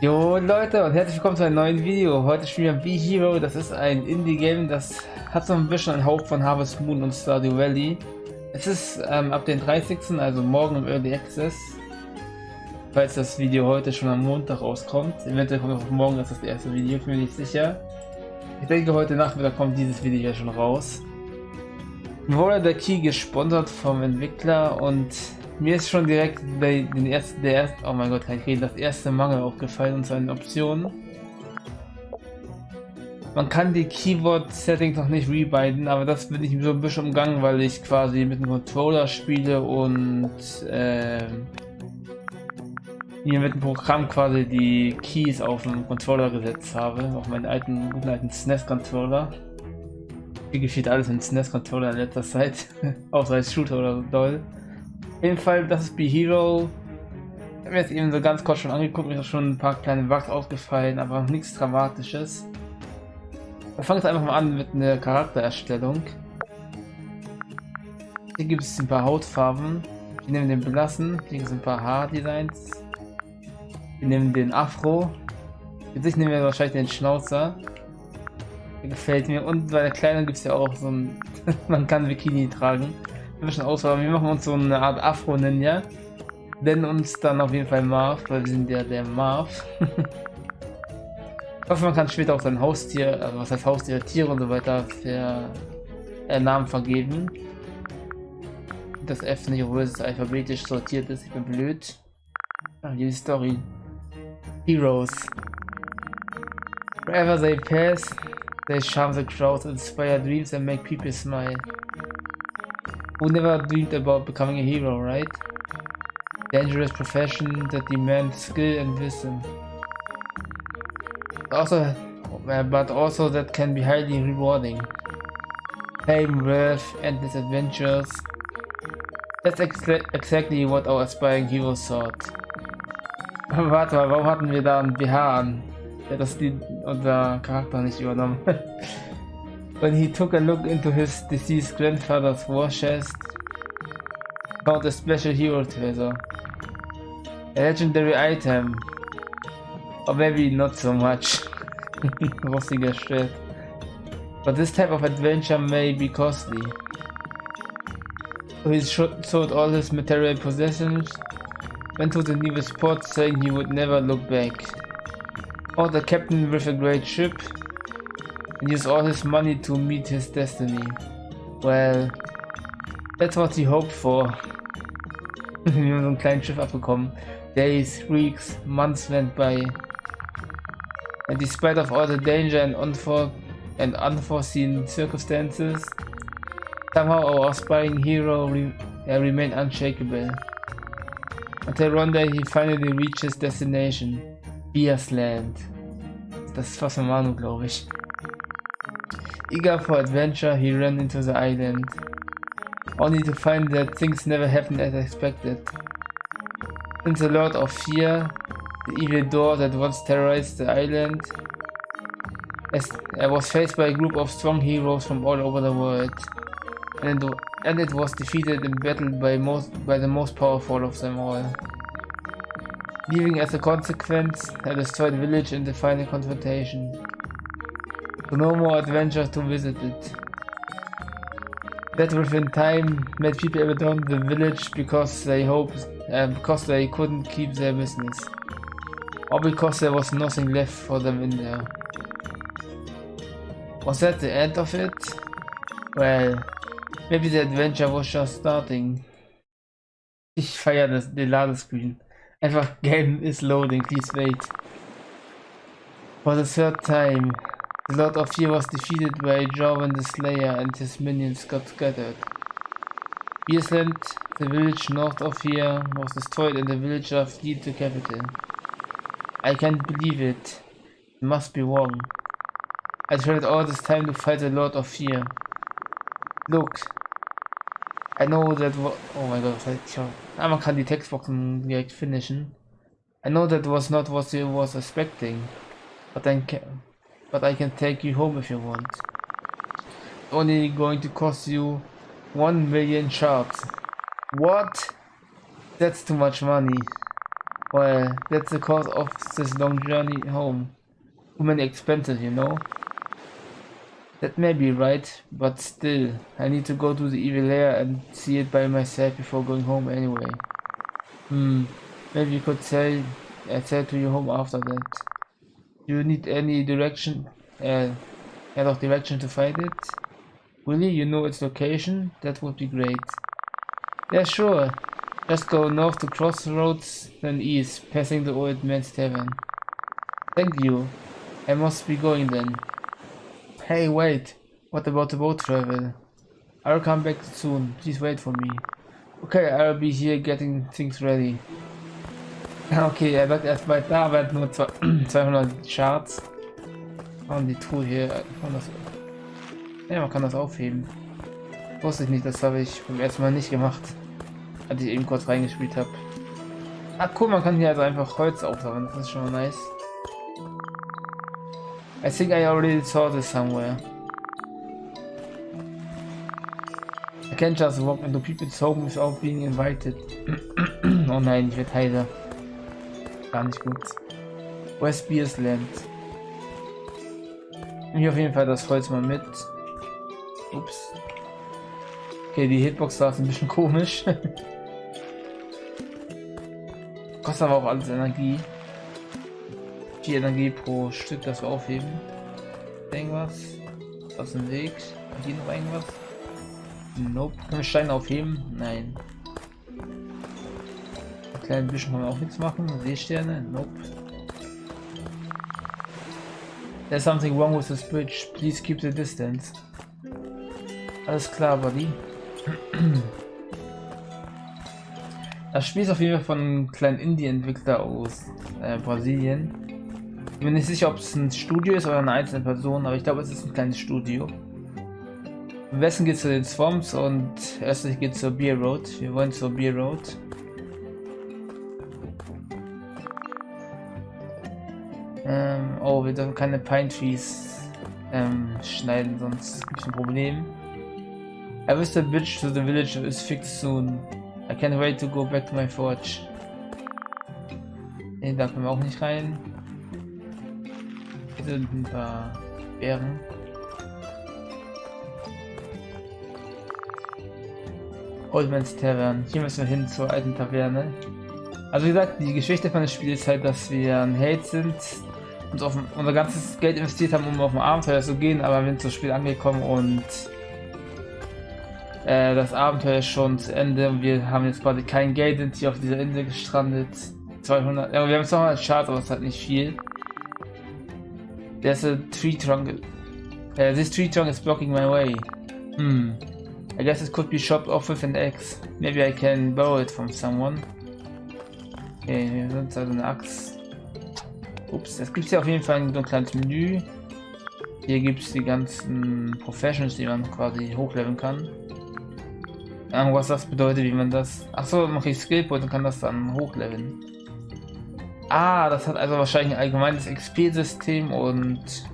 Jo Leute und herzlich willkommen zu einem neuen Video. Heute spielen wir B-Hero. Das ist ein Indie-Game, das hat so ein bisschen einen Hauch von Harvest Moon und Stardew Valley. Es ist ähm, ab den 30. also morgen im Early Access. Falls das Video heute schon am Montag rauskommt. Eventuell kommt auch morgen das, das erste Video, bin mir nicht sicher. Ich denke heute Nachmittag kommt dieses Video ja schon raus. Wurde der Key gesponsert vom Entwickler und mir ist schon direkt bei den ersten, der erste, oh mein Gott, ich reden, das erste Mangel aufgefallen und seinen Optionen. Man kann die Keyword-Settings noch nicht rebinden, aber das bin ich so ein bisschen umgangen, weil ich quasi mit dem Controller spiele und äh, hier mit dem Programm quasi die Keys auf dem Controller gesetzt habe, auf meinen alten, guten alten SNES-Controller. Hier geschieht alles mit SNES-Controller in letzter Zeit, außer als Shooter oder doll. Jeden Fall, das ist Be Hero. Ich habe mir jetzt eben so ganz kurz schon angeguckt, mir ist schon ein paar kleine Bugs aufgefallen, aber nichts Dramatisches. Wir fangen jetzt einfach mal an mit einer Charaktererstellung. Hier gibt es ein paar Hautfarben. Wir nehmen den Blassen, hier sind ein paar Haardesigns. Wir nehmen den Afro. Jetzt nehmen wir wahrscheinlich den Schnauzer. Der gefällt mir. Und bei der Kleinen gibt es ja auch so ein... man kann Bikini tragen ein bisschen Auswahl. Wir machen uns so eine Art Afro-Ninja. Nennen uns dann auf jeden Fall Marv, weil wir sind ja der Marv. ich hoffe, man kann später auch sein Haustier, also was heißt Haustier, Tiere und so weiter, für äh, Namen vergeben. Das F nicht, obwohl es alphabetisch sortiert ist. Ich bin blöd. Ach, die Story. Heroes. Wherever they pass, they charm the crowd, inspire dreams and make people smile. Who never dreamed about becoming a hero, right? Dangerous profession that demands skill and wisdom. Also, uh, but also that can be highly rewarding. Fame, wealth, endless adventures. That's ex exactly what our aspiring heroes thought. Warte mal, warum hatten wir da ein BH an? Ja, das die unser Charakter nicht übernommen. When he took a look into his deceased grandfather's war chest, found a special hero treasure. A legendary item. Or maybe not so much. Rostiger Shit. But this type of adventure may be costly. He sold all his material possessions, went to the nearest port saying he would never look back. Or the captain with a great ship, and use all his money to meet his destiny. Well, that's what he hoped for. Wir haben so ein kleines Schiff abbekommen. Days, weeks, months went by. And despite of all the danger and, unfor and unforeseen circumstances, somehow our aspiring hero re uh, remained unshakable. Until one day he finally reached his destination, Bias Land. Das ist fast ein Manu, glaube ich. Eager for adventure, he ran into the island, only to find that things never happened as expected. Since the Lord of Fear, the evil door that once terrorized the island, as I was faced by a group of strong heroes from all over the world, and it, and it was defeated in battle by most by the most powerful of them all. Leaving as a consequence a destroyed village in the final confrontation. No more adventures to visit it. That within time made people abandon the village because they hoped uh, because they couldn't keep their business. Or because there was nothing left for them in there. Was that the end of it? Well, maybe the adventure was just starting. Ich feiere das, den Ladescreen. Einfach Game is loading, please wait. For the third time, the Lord of Fear was defeated by Jorvan the Slayer and his minions got scattered. Beersland, the village north of here, was destroyed and the villager fled the capital. I can't believe it. It must be wrong. I traveled all this time to fight the Lord of Fear. Look. I know that Oh my god, vielleicht ah, man kann die Textboxen direkt finishen. I know that was not what you was expecting. But then but I can take you home if you want. Only going to cost you 1 million shards. What? That's too much money. Well, that's the cost of this long journey home. Too many expenses, you know? That may be right, but still, I need to go to the evil lair and see it by myself before going home anyway. Hmm, maybe you could say I said to you home after that. Do you need any direction, uh, head of direction to find it? Really, you know its location? That would be great. Yeah, sure. Just go north to crossroads, then east, passing the old man's tavern. Thank you. I must be going then. Hey, wait. What about the boat travel? I'll come back soon. Please wait for me. Okay, I'll be here getting things ready. Okay, er wird erstmal da, aber nur 200 Charts. Und die Truhe hier, das, ja, man kann das aufheben. Wusste ich nicht, das habe ich beim ersten Mal nicht gemacht. Als ich eben kurz reingespielt habe. Ah cool, man kann hier also einfach Holz aufsammeln, das ist schon mal nice. I think I already saw this somewhere. I can't just walk into people's home without being invited. oh nein, ich werde heiser. Gar nicht gut. West Beers Land. Hier auf jeden Fall das Holz mal mit. Ups. Okay, die Hitbox war ein bisschen komisch. Kostet aber auch alles Energie. 4 Energie pro Stück, das wir aufheben. Irgendwas? Aus dem Weg? Hier noch irgendwas? Nope. Können wir Steine aufheben? Nein. Ein kleines bisschen kann man auch nichts machen. Seesterne? Nope. There's something wrong with this bridge. Please keep the distance. Alles klar, Buddy. Das Spiel ist auf jeden Fall von einem kleinen Indie-Entwickler aus äh, Brasilien. Ich bin nicht sicher, ob es ein Studio ist oder eine einzelne Person, aber ich glaube, es ist ein kleines Studio. Am besten geht es zu den Swamps und erstlich geht es zur Beer Road. Wir wollen zur Beer Road. Ähm, oh, wir dürfen keine Pine Trees ähm, schneiden, sonst gibt es ein Problem. I wish the bridge to the village is fixed soon. I can't wait to go back to my forge. Ne, da können wir auch nicht rein. Hier sind ein paar Bären. Oldman's Tavern. Hier müssen wir hin zur alten Taverne. Also wie gesagt, die Geschichte von dem Spiel ist halt, dass wir ein Held sind, und auf unser ganzes Geld investiert haben, um auf ein Abenteuer zu gehen, aber wir sind zum Spiel angekommen und äh, das Abenteuer ist schon zu Ende wir haben jetzt quasi kein Geld, sind hier auf dieser Insel gestrandet. 200, ja, wir haben 200 Charts, aber es hat nicht viel. There's a tree trunk. Uh, this tree trunk is blocking my way. Hmm. I guess it could be chopped off with an axe. Maybe I can borrow it from someone. Okay, wir sind also eine Axt. Ups, es gibt ja auf jeden Fall ein, so ein kleines Menü. Hier gibt es die ganzen Professions, die man quasi hochleveln kann. Irgendwas das bedeutet, wie man das... Achso, man kriegt Skillpoint und kann das dann hochleveln. Ah, das hat also wahrscheinlich ein allgemeines XP-System und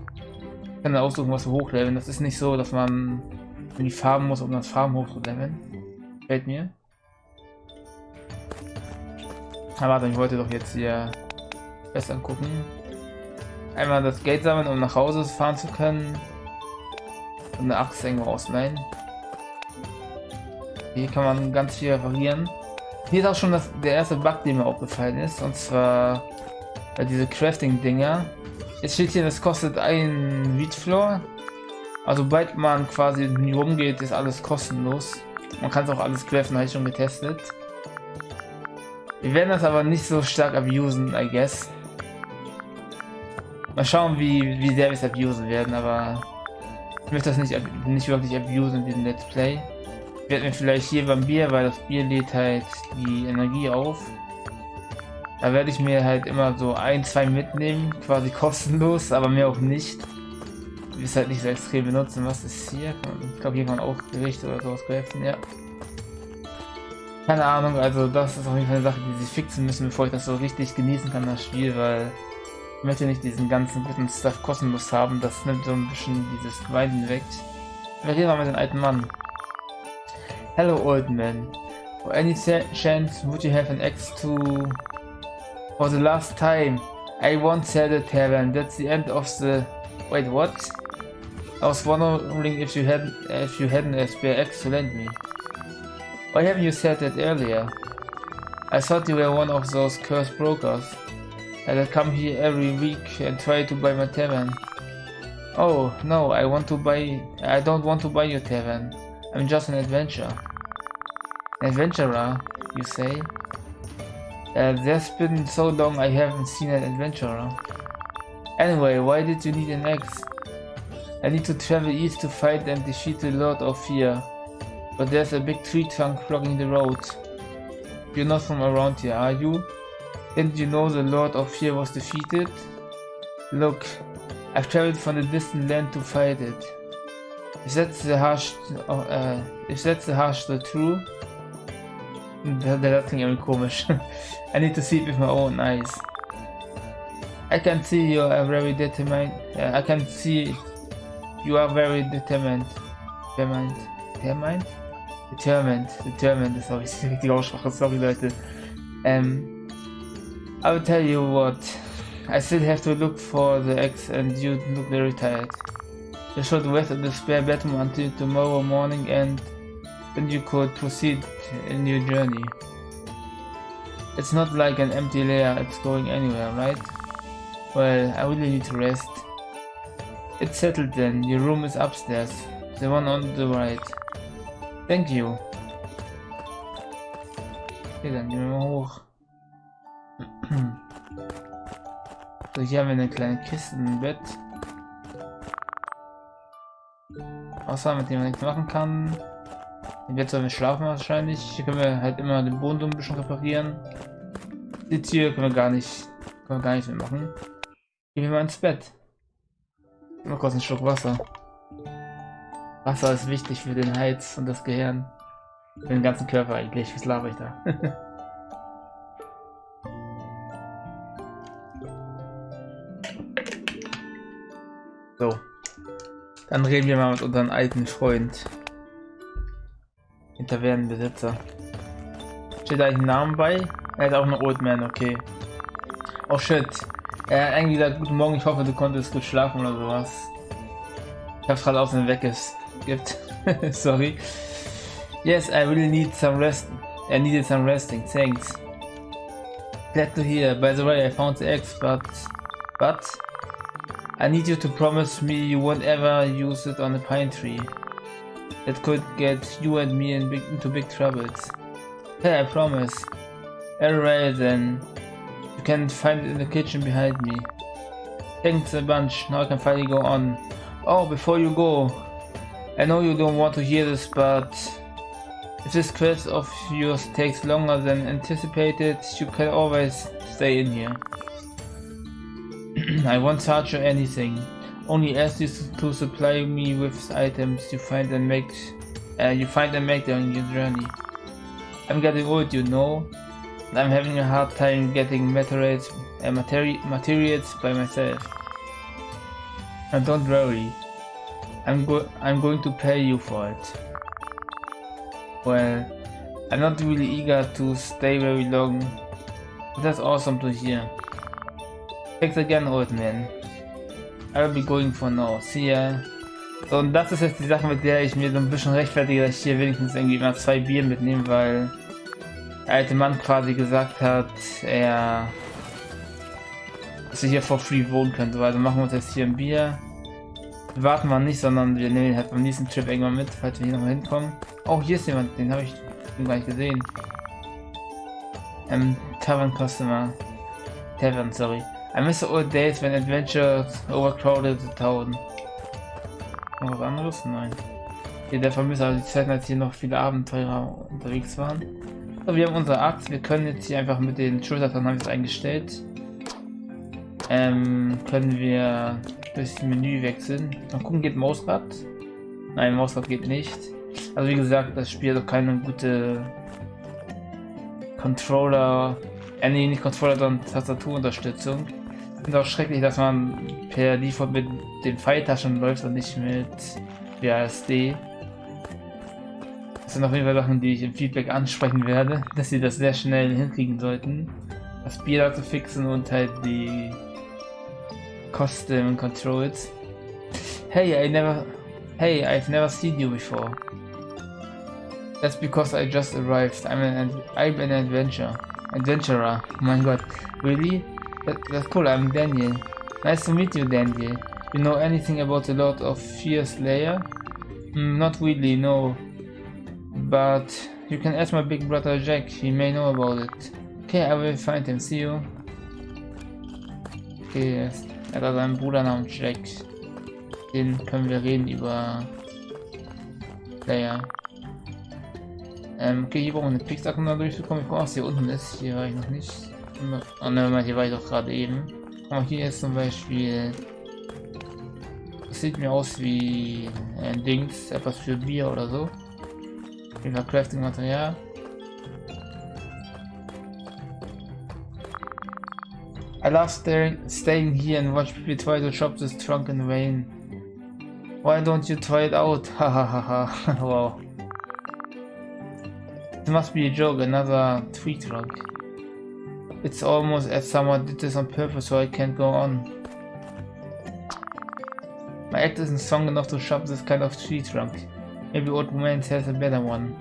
kann dann aussuchen, was wir hochleveln. Das ist nicht so, dass man in die Farben muss, um das Farben hochzuleveln. Fällt mir. Aber warte, ich wollte doch jetzt hier besser angucken. Einmal das Geld sammeln, um nach Hause fahren zu können. Und eine Axt irgendwo ausleihen. Hier kann man ganz viel reparieren. Hier ist auch schon das, der erste Bug, der mir aufgefallen ist. Und zwar bei diese Crafting-Dinger. Jetzt steht hier, das kostet ein Wheat Also sobald man quasi rumgeht, ist alles kostenlos. Man kann es auch alles craften, habe ich schon getestet. Wir werden das aber nicht so stark abusen, I guess. Mal schauen, wie, wie sehr wir es abusen werden, aber ich möchte das nicht, nicht wirklich abusen in diesem Let's Play. Ich werde mir vielleicht hier beim Bier, weil das Bier lädt halt die Energie auf. Da werde ich mir halt immer so ein, zwei mitnehmen, quasi kostenlos, aber mehr auch nicht. Ich will es halt nicht so extrem benutzen. Was ist hier? Ich glaube, hier kann man auch Gerichte oder sowas greifen, ja. Keine Ahnung, also das ist auf jeden Fall eine Sache, die sie fixen müssen, bevor ich das so richtig genießen kann, das Spiel, weil ich möchte nicht diesen ganzen guten Stuff kostenlos haben. Das nimmt so ein bisschen dieses Weinen weg. Wir reden mal mit dem alten Mann. Hello, old man. For any chance, would you have an axe to For the last time, I once had a tavern. That's the end of the... Wait, what? I was wondering if you had if you hadn't a spare axe to lend me. Why haven't you said that earlier? I thought you were one of those cursed brokers. I'd come here every week and try to buy my tavern. Oh, no, I want to buy... I don't want to buy your tavern. I'm just an adventurer. Adventurer, you say? Uh, there's been so long I haven't seen an adventurer. Anyway, why did you need an axe? I need to travel east to fight and defeat the Lord of Fear. But there's a big tree trunk blocking the road. You're not from around here, are you? Didn't you know the Lord of Fear was defeated? Look, I've traveled from a distant land to fight it. If that's the harsh, uh, if that's the harsh the true, der, der klingt irgendwie komisch. I need to see it with my own eyes. I can see you are very determined. Uh, I can see you are very determined. Determined. Determined? Determined. Determined. Sorry, ist die Aussprache. Sorry, Leute. Um, I will tell you what. I still have to look for the X and you look very tired. You should rest at the spare bedroom until tomorrow morning and then you could proceed in your journey. It's not like an empty layer, it's going anywhere, right? Well, I really need to rest. It's settled then, your room is upstairs, the one on the right. Thank you. Okay, dann gehen wir hoch. So, hier haben wir eine kleine Kiste, ein Bett. Außer mit dem man nichts machen kann. Jetzt sollen wir schlafen wahrscheinlich. Hier können wir halt immer den Boden so ein bisschen reparieren. Die Tür können wir gar nicht, können wir gar nicht mehr machen. Gehen wir mal ins Bett. Mal kurz einen Schluck Wasser. Wasser ist wichtig für den Heiz und das Gehirn. Für den ganzen Körper eigentlich. Was laber ich da? so. Dann reden wir mal mit unserem alten Freund. Den Tavernenbesitzer. Steht da ein Namen bei? Er ist auch ein Old Man, okay. Oh shit. Er hat eigentlich gesagt, guten Morgen, ich hoffe, du konntest gut schlafen oder sowas. Ich hab's gerade aus dem Weg gibt. Sorry. Yes, I really need some rest. I needed some resting, thanks. Glad to hear. By the way, I found the eggs, but... But... I need you to promise me you won't ever use it on a pine tree. That could get you and me in big, into big troubles. Hey, I promise. Alright then. You can find it in the kitchen behind me. Thanks a bunch. Now I can finally go on. Oh, before you go. I know you don't want to hear this, but... If this quest of yours takes longer than anticipated, you can always stay in here. I won't charge you anything. Only ask you to supply me with items you find and make uh, you find and make on your journey. I'm getting old, you know. I'm having a hard time getting materials, uh, materi materials by myself. And don't worry, I'm go I'm going to pay you for it. Well, I'm not really eager to stay very long. That's awesome to hear. Thanks again, old man. I'll be going for now. See ya. So, und das ist jetzt die Sache, mit der ich mir so ein bisschen rechtfertige, dass ich hier wenigstens irgendwie mal zwei Bier mitnehme, weil der alte Mann quasi gesagt hat, er dass ich hier for free wohnen könnte. Also machen wir uns jetzt hier ein Bier. Warten wir nicht, sondern wir nehmen ihn halt beim nächsten Trip irgendwann mit, falls wir hier nochmal hinkommen. Oh, hier ist jemand, den habe ich gar nicht gesehen. Ähm, Tavern Customer. Tavern, sorry. I miss the old days when adventures overcrowded the town. Noch was anderes? Nein. Hier der Vermisser, also die Zeiten, als hier noch viele Abenteurer unterwegs waren. So, wir haben unsere Axt. Wir können jetzt hier einfach mit den Schultern haben wir es eingestellt. Ähm, können wir das Menü wechseln. Mal gucken, geht Mausrad? Nein, Mausrad geht nicht. Also wie gesagt, das Spiel hat doch keine gute Controller, äh nee, nicht Controller, sondern Tastaturunterstützung finde auch schrecklich, dass man per Default mit den Pfeiltaschen läuft und nicht mit BASD. Das sind auf jeden Fall Sachen, die ich im Feedback ansprechen werde, dass sie das sehr schnell hinkriegen sollten. das Bier da zu fixen und halt die Custom Controls. Hey, I never... Hey, I've never seen you before. That's because I just arrived. I'm an I'm an adventure adventurer. Oh mein Gott, really? That, that's cool. I'm Daniel. Nice to meet you, Daniel. You know anything about the Lord of Fear Slayer? Mm, not really, no. But you can ask my big brother Jack. He may know about it. Okay, I will find him. See you. Okay, er hat also einen Bruder namens Jack. Den können wir reden über Slayer. Ähm, okay, hier brauchen wir eine Pixack, um da durchzukommen. Ich brauche was hier unten ist. Hier war ich noch nicht. Oh ne, hier war ich doch gerade eben. Aber hier ist zum Beispiel. Das sieht mir aus wie ein Dings, etwas für Bier oder so. Über Crafting Material. I love staying, staying here and watch people try to shop this trunk in rain. Why don't you try it out? Hahaha. wow. It must be a joke, another tweet trunk. It's almost as someone did this on purpose so I can't go on. My act isn't strong enough to shop this kind of tree trunk. Maybe Old Romance has a better one.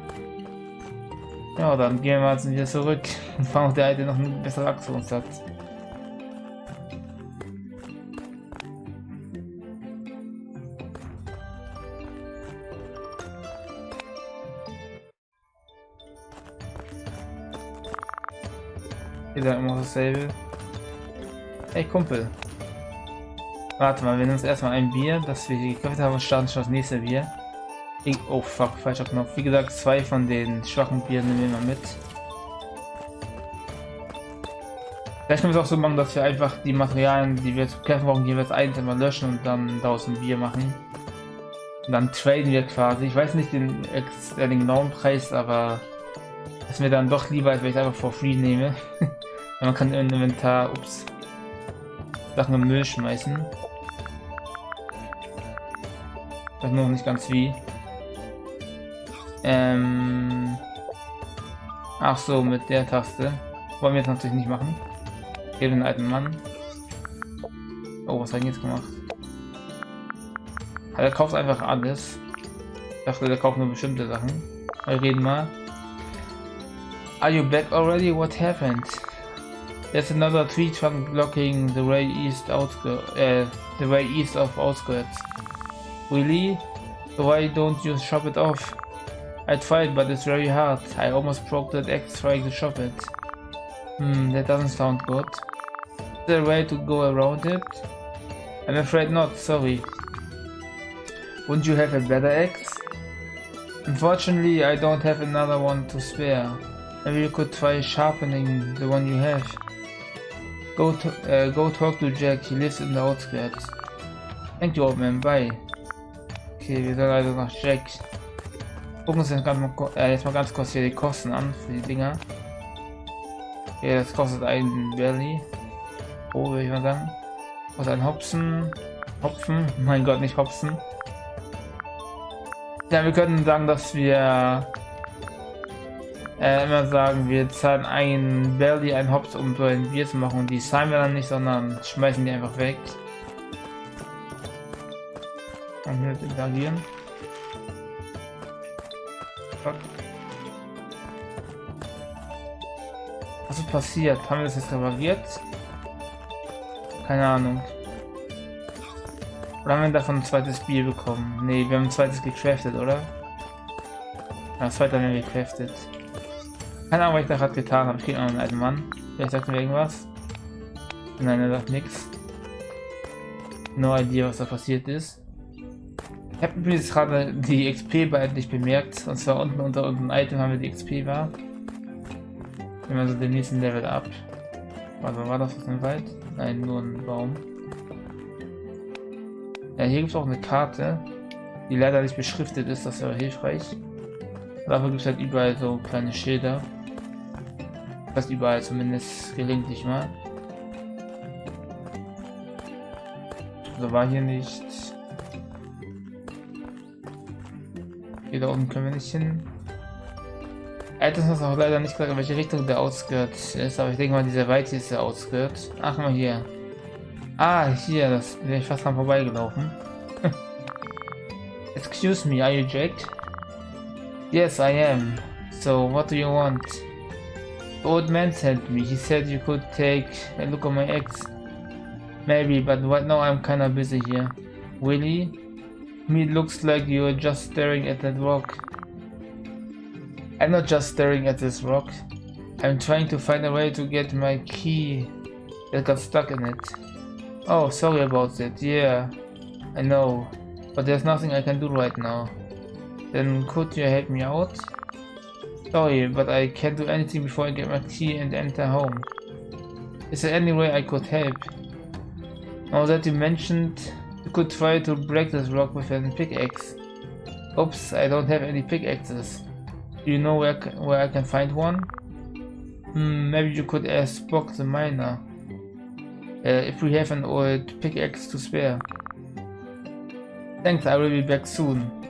Ja, dann gehen wir jetzt wieder zurück und fahren auf der Seite noch einen besseren Aktionssatz. Wieder immer dasselbe. Hey Kumpel. Warte mal, wir nehmen uns erstmal ein Bier, das wir hier gekauft haben und starten schon das nächste Bier. Ich, oh fuck, falscher Knopf. Wie gesagt, zwei von den schwachen Bieren nehmen wir mal mit. Vielleicht können wir es auch so machen, dass wir einfach die Materialien, die wir zu kämpfen brauchen, jeweils eins immer löschen und dann daraus ein Bier machen. Und dann traden wir quasi. Ich weiß nicht den, den genauen Preis, aber ist mir dann doch lieber, als wenn ich es einfach for free nehme. man kann im Inventar, ups, Sachen im Müll schmeißen. Ich weiß noch nicht ganz wie. Ähm Ach so, mit der Taste. Wollen wir jetzt natürlich nicht machen. Hier den alten Mann. Oh, was hat er jetzt gemacht? Er kauft einfach alles. Ich dachte, der kauft nur bestimmte Sachen. Wir reden mal. Are you back already? What happened? There's another tree trunk blocking the way east outskirts, uh, the way east of outskirts. Really? Why don't you chop it off? I tried, but it's very hard. I almost broke that axe trying to chop it. Hmm, that doesn't sound good. Is there a way to go around it? I'm afraid not, sorry. Wouldn't you have a better axe? Unfortunately, I don't have another one to spare. Maybe you could try sharpening the one you have. Go, uh, go talk to Jack, he lives in the outskirts. Thank you, old man, bye. Okay, wir sollen also nach Jack. Gucken uns jetzt, mal, äh, jetzt mal ganz kurz hier die Kosten an für die Dinger. Okay, das kostet ein Belly. Oh, würde ich mal sagen. Was ein Hopfen. Hopfen. Mein Gott, nicht Hopfen. Ja, wir können sagen, dass wir äh, immer sagen, wir zahlen ein Belly, ein Hops, um so ein Bier zu machen. Und die zahlen wir dann nicht, sondern schmeißen die einfach weg. Und hier interagieren. Was ist passiert? Haben wir das jetzt repariert? Keine Ahnung. Oder haben wir davon ein zweites Bier bekommen? Ne, wir haben ein zweites gecraftet, oder? Ja, das zweite haben wir gecraftet. Keine Ahnung, was ich da gerade getan habe. Ich kriege noch einen alten Mann. Vielleicht sagt mir irgendwas. Nein, er sagt nichts. No idea, was da passiert ist. Ich habe übrigens gerade die XP bei nicht bemerkt. Und zwar unten unter unserem Item haben wir die XP war. Nehmen wir so den nächsten Level ab. Also war das aus dem Wald? Nein, nur ein Baum. Ja, hier gibt es auch eine Karte, die leider nicht beschriftet ist, das wäre hilfreich. Dafür gibt es halt überall so kleine Schilder. Fast überall zumindest gelegentlich mal. So war hier nicht. Hier da unten können wir nicht hin. Items hast auch leider nicht gesagt, in welche Richtung der Outskirt ist, aber ich denke mal, dieser weite ist der Outskirt. Ach mal hier. Ah, hier, das bin ich fast dran vorbeigelaufen. Excuse me, are you Jack? Yes, I am. So, what do you want? Old man sent me. He said you could take a look at my ex. Maybe, but right now I'm kinda busy here. Really? Me looks like you're just staring at that rock. I'm not just staring at this rock. I'm trying to find a way to get my key that got stuck in it. Oh, sorry about that. Yeah, I know. But there's nothing I can do right now. Then could you help me out? Sorry, but I can't do anything before I get my key and enter home. Is there any way I could help? Now that you mentioned, you could try to break this rock with a pickaxe. Oops, I don't have any pickaxes. Do you know where, where I can find one? Hmm, maybe you could ask Spock the miner. Uh, if we have an old pickaxe to spare. Thanks, I will be back soon.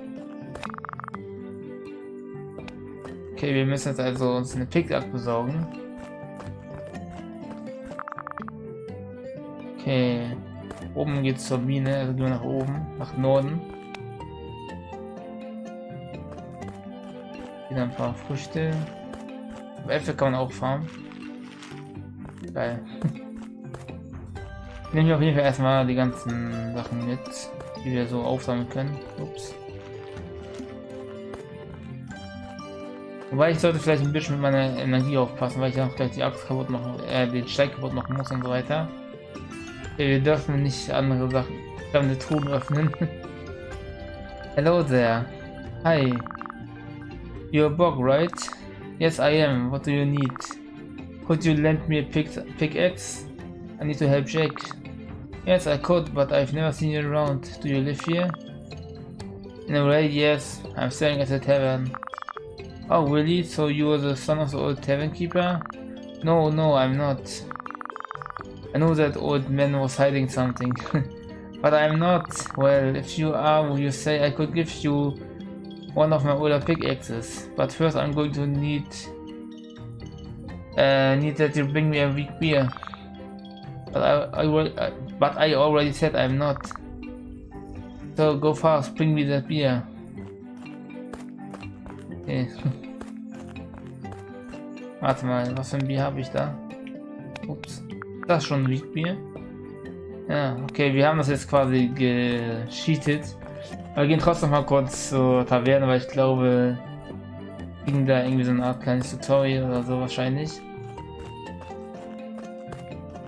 Okay, wir müssen jetzt also uns eine Pickaxe besorgen. Okay. Oben geht's zur Mine, also gehen wir nach oben, nach Norden. Wieder ein paar Früchte. Äpfel kann man auch farmen. Geil. Nehmen wir auf jeden Fall erstmal die ganzen Sachen mit, die wir so aufsammeln können. Ups. Wobei ich sollte vielleicht ein bisschen mit meiner Energie aufpassen, weil ich auch gleich die Axt kaputt machen, äh, den Steig kaputt machen muss und so weiter. Wir dürfen nicht andere Sachen, fremde Truhen öffnen. Hello there. Hi. You're a bug, right? Yes, I am. What do you need? Could you lend me a pick pickaxe? I need to help Jake. Yes, I could, but I've never seen you around. Do you live here? In a way, yes. I'm staying at a tavern. Oh, really? So you are the son of the old tavern keeper? No, no, I'm not. I know that old man was hiding something. but I'm not. Well, if you are, will you say I could give you one of my older pickaxes. But first I'm going to need uh, need that you bring me a weak beer. But I, I, I, but I already said I'm not. So go fast, bring me that beer. Okay. Warte mal, was für ein Bier habe ich da? Ups. Das schon Wheatbier? Ja, okay, wir haben das jetzt quasi gescheatet. Aber wir gehen trotzdem mal kurz zur Taverne, weil ich glaube, ging da irgendwie so eine Art kleines Tutorial oder so wahrscheinlich.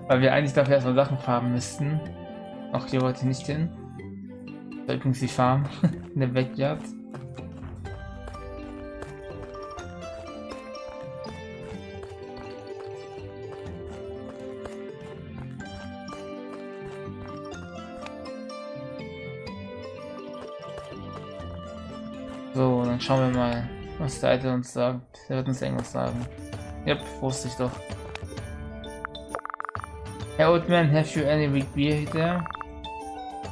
Weil wir eigentlich dafür erstmal Sachen farmen müssten. Auch hier wollte ich nicht hin. Da übrigens die Farm in der Backyard. Dann schauen wir mal, was der Alte uns sagt. Der wird uns irgendwas sagen. Yep, wusste ich doch. Hey old man, have you any weak beer there?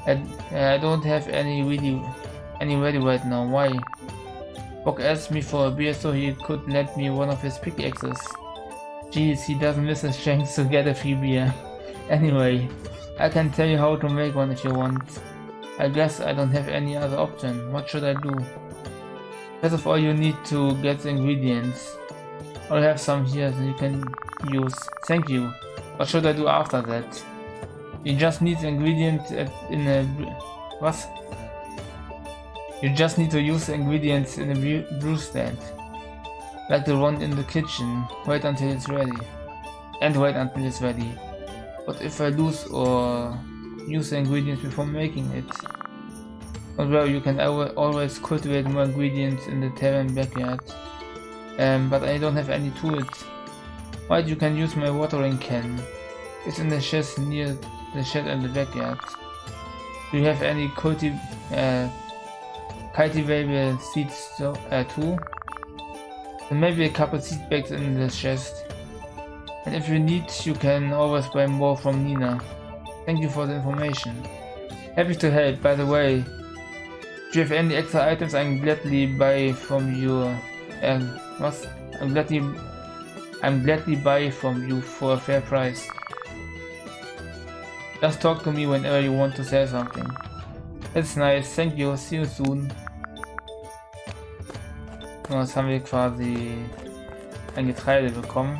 I, I don't have any really any ready right now. Why? Bock asked me for a beer so he could lend me one of his pickaxes. Jeez, he doesn't miss a chance to get a free beer. Anyway, I can tell you how to make one if you want. I guess I don't have any other option. What should I do? First of all, you need to get the ingredients. I have some here that you can use. Thank you. What should I do after that? You just need ingredients in a... What? You just need to use ingredients in a brew stand. Like the one in the kitchen. Wait until it's ready. And wait until it's ready. What if I lose or use the ingredients before making it? Although you can always cultivate more ingredients in the tavern backyard. Um, but I don't have any tools. But you can use my watering can. It's in the chest near the shed and the backyard. Do you have any cultiv uh, cultivable seeds so, uh, too? And maybe a couple seed bags in the chest. And if you need, you can always buy more from Nina. Thank you for the information. Happy to help, by the way. Do you have any extra items I can gladly buy from. Uh, was? I'm gladly, I'm gladly buy from you for a fair price. Just talk to me whenever you want to sell something. It's nice, thank you, see you soon. Und jetzt haben wir quasi ein Getreide bekommen.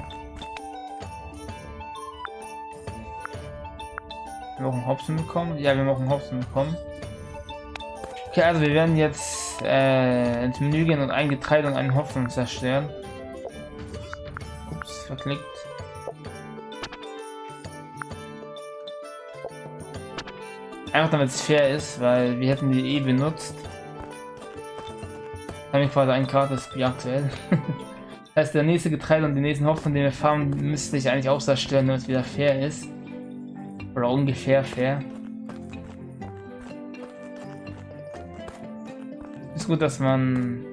Haben auch einen Hopfen bekommen. Ja, wir haben auch einen Hopfen bekommen. Okay, also wir werden jetzt äh, ins Menü gehen und ein Getreide und einen Hopfen zerstören. Ups, verklickt. Einfach damit es fair ist, weil wir hätten die eh benutzt. Haben wir quasi ein gratis Bier aktuell. das heißt, der nächste Getreide und den nächsten Hopfen, den wir farmen, müsste ich eigentlich auch zerstören, damit es wieder fair ist. Oder ungefähr fair. Ist gut, dass man...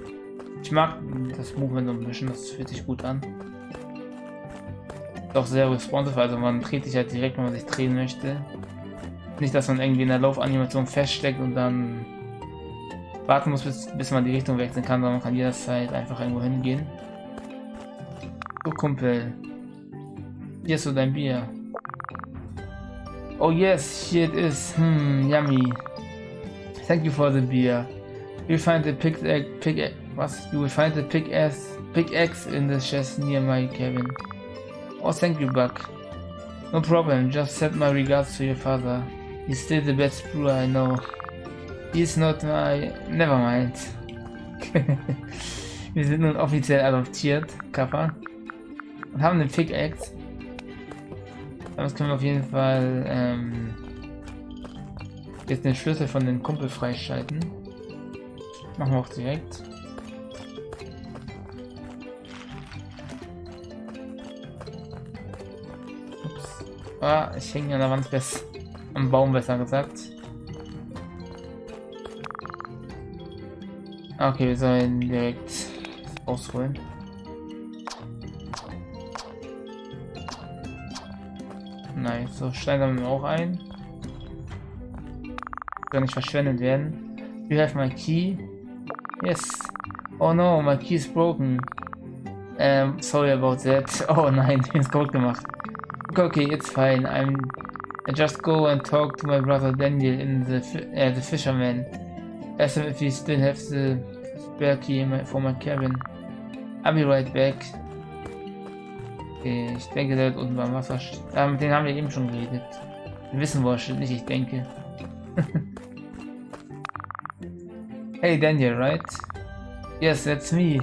Ich mag das Movement so ein bisschen, das fühlt sich gut an. Auch sehr responsive, also man dreht sich halt direkt, wenn man sich drehen möchte. Nicht, dass man irgendwie in der Laufanimation feststeckt und dann warten muss, bis, bis man die Richtung wechseln kann, sondern man kann jederzeit einfach irgendwo hingehen. So, Kumpel. Hier ist so dein Bier. Oh yes, here it is. Hmm, yummy. Thank you for the beer. You'll find the pick egg, pick was? You will find the pick ass, pickaxe in the chest near my cabin. Oh, thank you, Buck. No problem. Just send my regards to your father. He's still the best brewer I know. He's not my... Never mind. Wir sind nun offiziell adoptiert, Kappa. Und haben den Pickaxe. Damit können wir auf jeden Fall ähm, jetzt den Schlüssel von den Kumpel freischalten. Machen wir auch direkt. Ups. Ah, ich hänge an der Wand fest. Am Baum besser gesagt. Okay, wir sollen direkt ausholen. Nice, so steigern wir auch ein. Soll nicht verschwendet werden. You have my key. Yes. Oh no, my key is broken. Um, sorry about that. Oh nein, ist gut gemacht. Okay, it's fine. I'm. I just go and talk to my brother Daniel in the uh, the fisherman. Ask him if he still have the spare key my, for my cabin. I'll be right back. Okay, ich denke, der wird unten beim Wasser steht. Ah, mit denen haben wir eben schon geredet. Wir wissen, wo nicht ich denke. hey Daniel, right? Yes, that's me.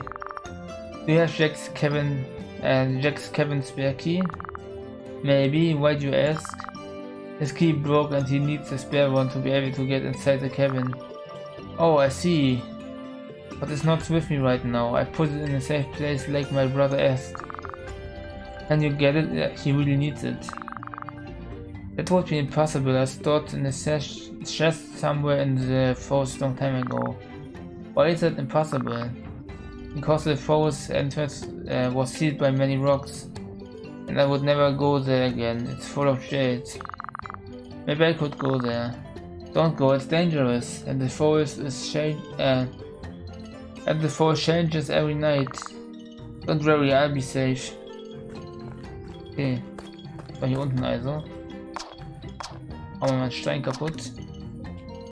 Do you have Jack's cabin, uh, Jack's cabin spare key? Maybe, why'd you ask? His key broke and he needs a spare one to be able to get inside the cabin. Oh, I see. But it's not with me right now. I put it in a safe place like my brother asked. Can you get it? He really needs it. That would be impossible. I stored in a chest somewhere in the forest long time ago. Why is that impossible? Because the forest entrance uh, was sealed by many rocks. And I would never go there again. It's full of shades. Maybe I could go there. Don't go, it's dangerous. And the forest is change uh, and the forest changes every night. Don't worry, I'll be safe. Okay. War hier unten also. Machen wir mal einen Stein kaputt.